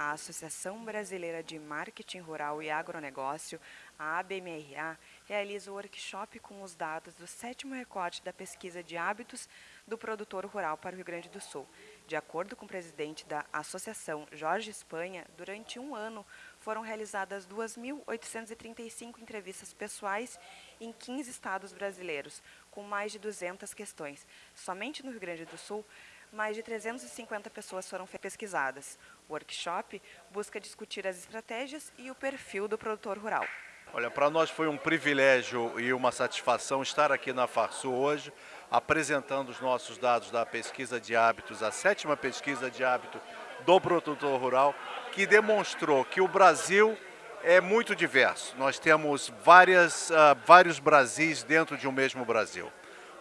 a Associação Brasileira de Marketing Rural e Agronegócio, a ABMRA, realiza o workshop com os dados do sétimo recorte da pesquisa de hábitos do produtor rural para o Rio Grande do Sul. De acordo com o presidente da associação, Jorge Espanha, durante um ano foram realizadas 2.835 entrevistas pessoais em 15 estados brasileiros, com mais de 200 questões. Somente no Rio Grande do Sul, mais de 350 pessoas foram pesquisadas. O workshop busca discutir as estratégias e o perfil do produtor rural. Olha, para nós foi um privilégio e uma satisfação estar aqui na Farsul hoje, apresentando os nossos dados da pesquisa de hábitos, a sétima pesquisa de hábito do produtor rural, que demonstrou que o Brasil é muito diverso. Nós temos várias, uh, vários Brasis dentro de um mesmo Brasil.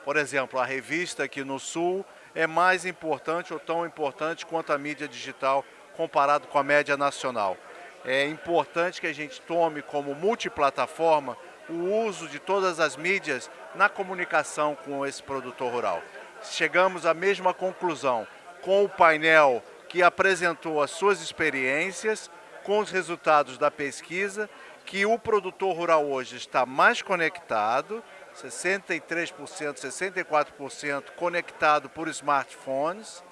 Por exemplo, a revista aqui no Sul é mais importante ou tão importante quanto a mídia digital comparado com a média nacional. É importante que a gente tome como multiplataforma o uso de todas as mídias na comunicação com esse produtor rural. Chegamos à mesma conclusão com o painel que apresentou as suas experiências com os resultados da pesquisa, que o produtor rural hoje está mais conectado, 63%, 64% conectado por smartphones,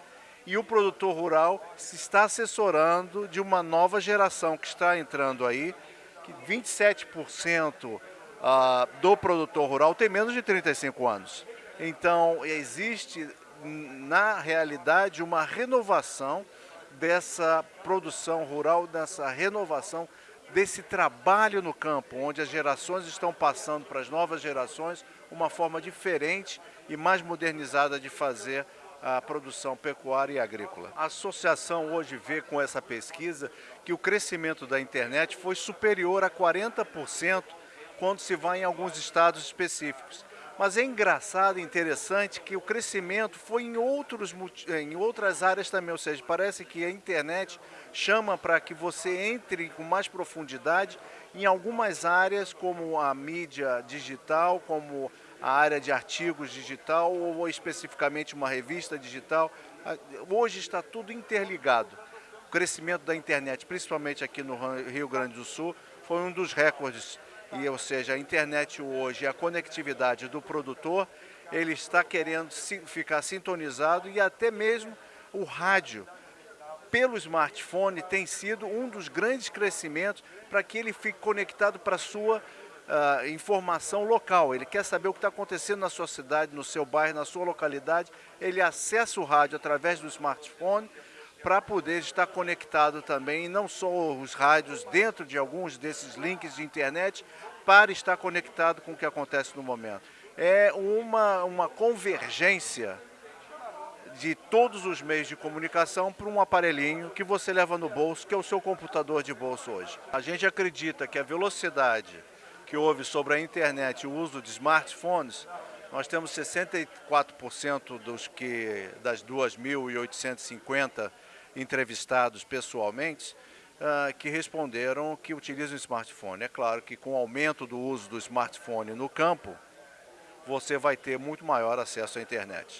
e o produtor rural se está assessorando de uma nova geração que está entrando aí, que 27% ah, do produtor rural tem menos de 35 anos. Então, existe na realidade uma renovação dessa produção rural, dessa renovação desse trabalho no campo, onde as gerações estão passando para as novas gerações uma forma diferente e mais modernizada de fazer a produção pecuária e agrícola. A associação hoje vê com essa pesquisa que o crescimento da internet foi superior a 40% quando se vai em alguns estados específicos. Mas é engraçado interessante que o crescimento foi em, outros, em outras áreas também, ou seja, parece que a internet chama para que você entre com mais profundidade em algumas áreas, como a mídia digital, como a área de artigos digital ou especificamente uma revista digital. Hoje está tudo interligado. O crescimento da internet, principalmente aqui no Rio Grande do Sul, foi um dos recordes e, ou seja, a internet hoje, a conectividade do produtor, ele está querendo ficar sintonizado e até mesmo o rádio pelo smartphone tem sido um dos grandes crescimentos para que ele fique conectado para a sua uh, informação local. Ele quer saber o que está acontecendo na sua cidade, no seu bairro, na sua localidade. Ele acessa o rádio através do smartphone para poder estar conectado também, não só os rádios dentro de alguns desses links de internet, para estar conectado com o que acontece no momento. É uma, uma convergência de todos os meios de comunicação para um aparelhinho que você leva no bolso, que é o seu computador de bolso hoje. A gente acredita que a velocidade que houve sobre a internet e o uso de smartphones nós temos 64% dos que, das 2.850 entrevistados pessoalmente, uh, que responderam que utilizam o smartphone. É claro que com o aumento do uso do smartphone no campo, você vai ter muito maior acesso à internet.